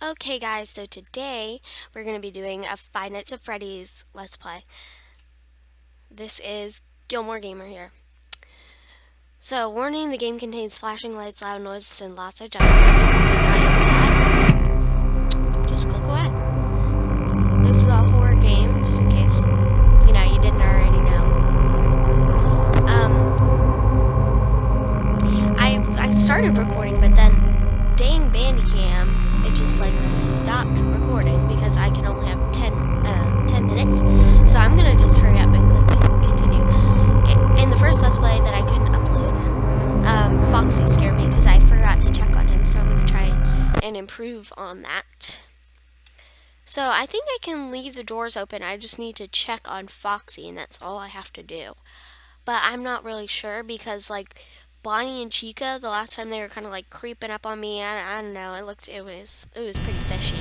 Okay guys, so today we're going to be doing a Five Nights at Freddy's Let's Play. This is Gilmore Gamer here. So, warning, the game contains flashing lights, loud noises, and lots of jump scares. Improve on that. So I think I can leave the doors open. I just need to check on Foxy and that's all I have to do. But I'm not really sure because like Bonnie and Chica, the last time they were kind of like creeping up on me, I, I don't know, it looked, it was, it was pretty fishy.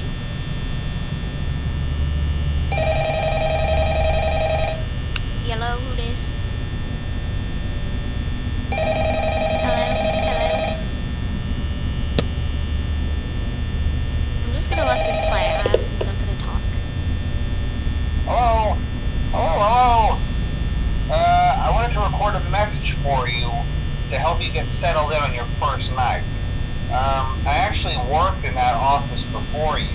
Hello, who this? Hello, hello. I'm just gonna let this play, I'm not gonna talk. Hello? Hello, hello? Uh, I wanted to record a message for you to help you get settled in on your first night. Um, I actually worked in that office before you.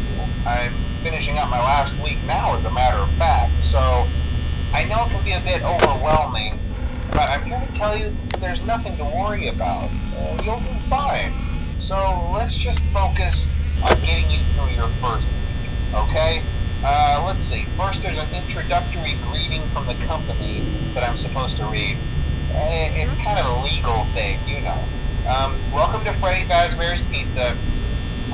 I'm finishing up my last week now, as a matter of fact, so I know it can be a bit overwhelming, but I'm here to tell you there's nothing to worry about. Uh, you'll do fine. So let's just focus on getting you through your first week, okay? Uh, let's see. First, there's an introductory greeting from the company that I'm supposed to read. Eh, it's kind of a legal thing, you know. Um, welcome to Freddy Fazbear's Pizza,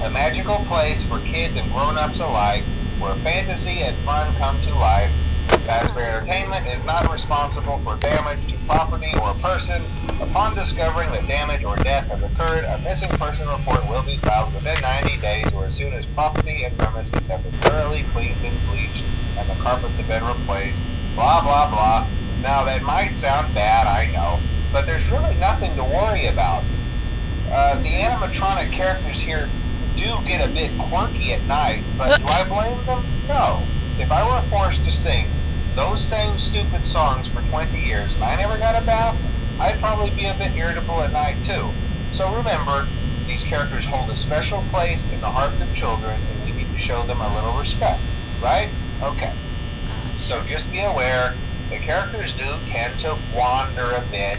a magical place for kids and grown-ups alike, where fantasy and fun come to life. Fazbear Entertainment is not responsible for damage to property or person. Upon discovering that damage or death has occurred, a missing person report will be filed within 90 days or as soon as property and premises have been thoroughly cleaned and bleached and the carpets have been replaced. Blah, blah, blah. Now that might sound bad, I know, but there's really nothing to worry about. Uh, the animatronic characters here do get a bit quirky at night, but do I blame them? No. If I were forced to sing those same stupid songs for 20 years and I never got a bath, I'd probably be a bit irritable at night too. So remember, these characters hold a special place in the hearts of children and we need to show them a little respect, right? Okay. So just be aware the characters do tend to wander a bit.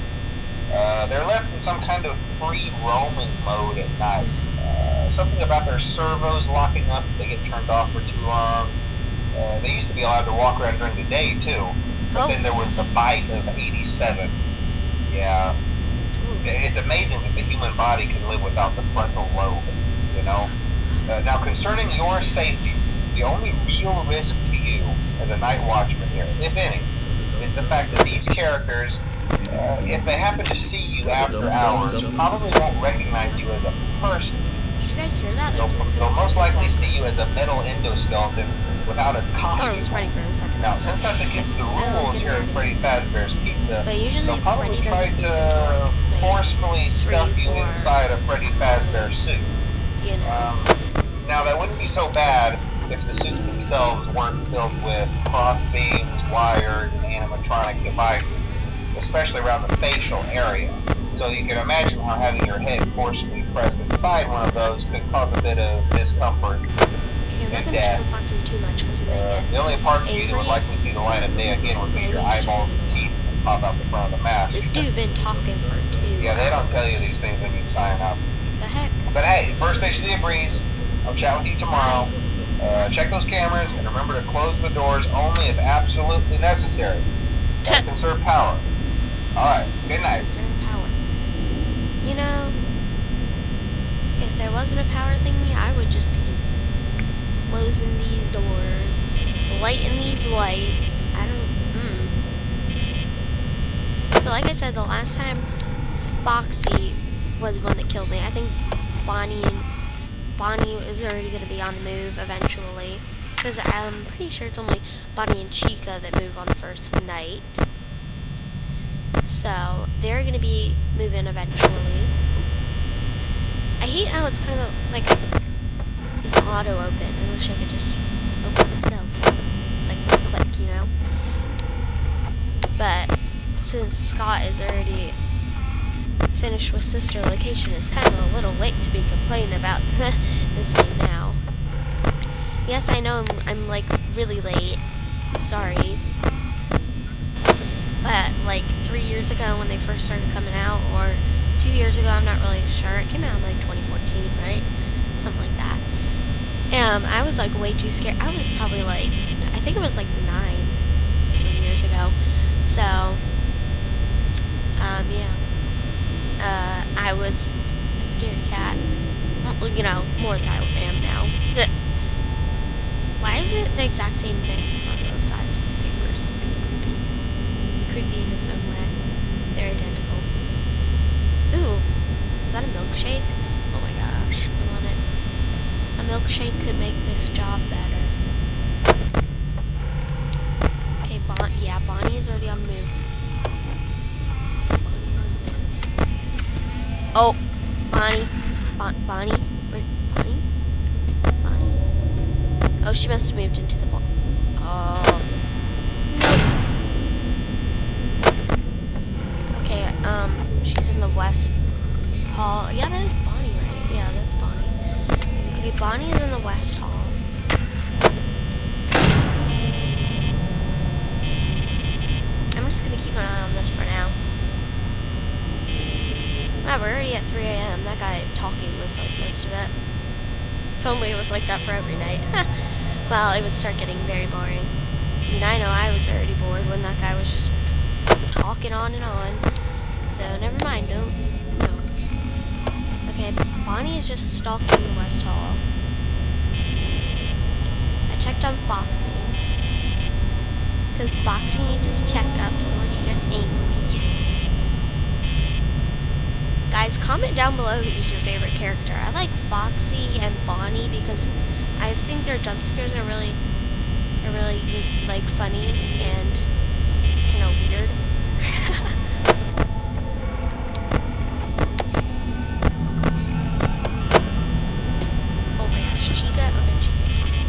Uh, they're left in some kind of free roaming mode at night. Uh, something about their servos locking up if they get turned off for too long. Uh, they used to be allowed to walk around during the day too. But oh. then there was the bite of 87. Yeah. It's amazing that the human body can live without the frontal lobe, you know? Uh, now concerning your safety, the only real risk to you as a night watchman here, if any, is the fact that these characters, uh, if they happen to see you after hours, probably won't recognize you as a person. Did you guys hear that? They'll, they'll most likely see you as a metal endoskeleton without its costume. was Freddy for a second. Now, since that's against the rules here at Freddy Fazbear's But usually they'll probably Freddy try to forcefully stuff you inside a Freddy Fazbear suit. You know. Um, now, that wouldn't be so bad if the suits themselves weren't filled with cross beams, wires, and animatronic devices, especially around the facial area. So you can imagine how having your head forcibly pressed inside one of those could cause a bit of discomfort and death. Uh, the only parts you would likely see the light of day again would be your eyeballs that pop out the front of the mask. This dude been talking for two Yeah, they don't tell you these things when you sign up. The heck? But hey, first station of the breeze. I'll chat with you tomorrow. Uh, check those cameras and remember to close the doors only if absolutely necessary. To conserve power. Alright, good night. Conserve power. You know, if there wasn't a power thingy, I would just be closing these doors, lighting these lights. I don't. So like I said, the last time Foxy was the one that killed me, I think Bonnie Bonnie is already going to be on the move eventually. Because I'm pretty sure it's only Bonnie and Chica that move on the first night. So, they're going to be moving eventually. I hate how it's kind of like it's auto open. I wish I could just open it myself. Like one click, you know? But since Scott is already finished with Sister Location, it's kind of a little late to be complaining about this game now. Yes, I know I'm, I'm like really late. Sorry. But like three years ago when they first started coming out, or two years ago, I'm not really sure. It came out in like 2014, right? Something like that. Um, I was like way too scared. I was probably like, I think it was like nine, three years ago. So, um, yeah. Uh, I was a scaredy cat. Well, you know, more than I am now. The, why is it the exact same thing on both sides of the papers? It's kind of creepy. Creepy in its own way. They're identical. Ooh, is that a milkshake? Oh my gosh, I want it. A milkshake could make this job better. Okay, bon yeah, Bonnie is already on the move. Bonnie's on the move. Oh, Bonnie. Bon Bonnie? Where, Bonnie? Bonnie? Oh, she must have moved into the ball. Oh. Nope. Okay, um, she's in the west hall. Yeah, that is Bonnie, right? Yeah, that's Bonnie. Okay, Bonnie is in the west hall. I'm just gonna keep an eye on this for now. Wow, we're already at 3 a.m. That guy talking was like most of it. If only it was like that for every night. well, it would start getting very boring. I mean, I know I was already bored when that guy was just talking on and on. So, never mind. No, no. Okay, Bonnie is just stalking the West Hall. I checked on Foxy. Because Foxy needs his checkups or he gets angry. Guys, comment down below who's your favorite character. I like Foxy and Bonnie because I think their jump scares are really, are really like funny and kind of weird. oh my gosh, Chica. Okay, Chica's talking.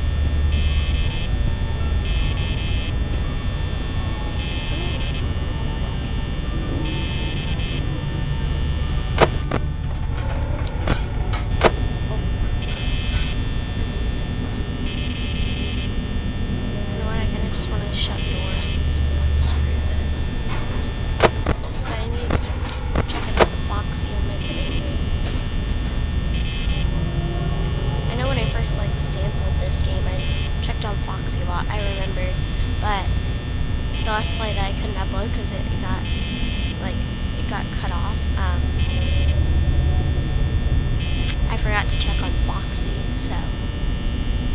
You know what? I kind of just want to shut doors and just be like, screw this. But I need to keep checking out Foxy and make it angry. I know when I first like sampled this game, I checked on Foxy a lot. I remembered, but the let's play that I couldn't upload because it got like it got cut off. Um, I forgot to check on Foxy, so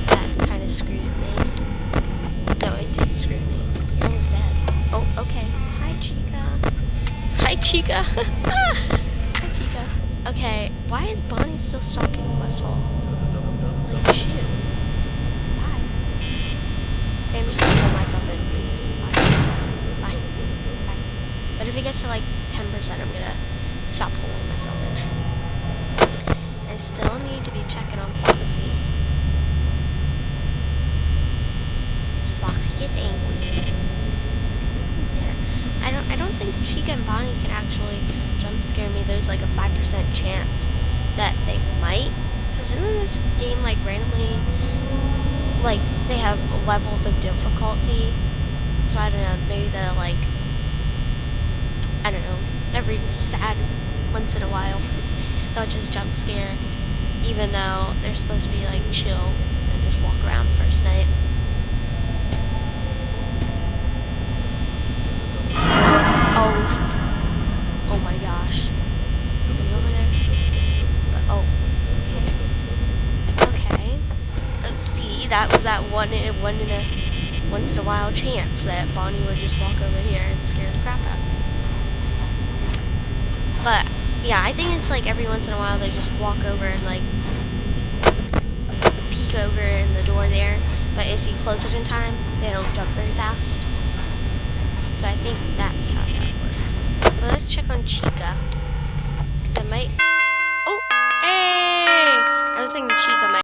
that kind of screwed me. No, it did screw me. Was dead. Oh, okay. Hi, Chica. Hi, Chica. Hi, Chica. Okay, why is Bonnie still stalking Hall? Like, shoot. Bye. Okay, I'm just gonna pull myself in, please. Bye. Bye. Bye. But if it gets to like 10%, I'm gonna stop pulling myself in. I still need to be checking on Foxy. Because Foxy gets angry. Who's there? I don't I don't think Chica and Bonnie can actually jump scare me. There's like a 5% chance that they might. Because in this game, like randomly, like they have levels of difficulty. So I don't know, maybe the like, I don't know, every sad once in a while, they'll just jump scare. Even though they're supposed to be like chill and just walk around first night. Oh. Oh my gosh. But, oh. Okay. Okay. Let's see. That was that one in, one in a once in a while chance that Bonnie would just walk over here and scare the crap out of me. But yeah, I think it's like every once in a while they just walk over and like peek over in the door there. But if you close it in time, they don't jump very fast. So I think that's how that works. Well, let's check on Chica. Because I might... Oh! Hey! I was thinking Chica might...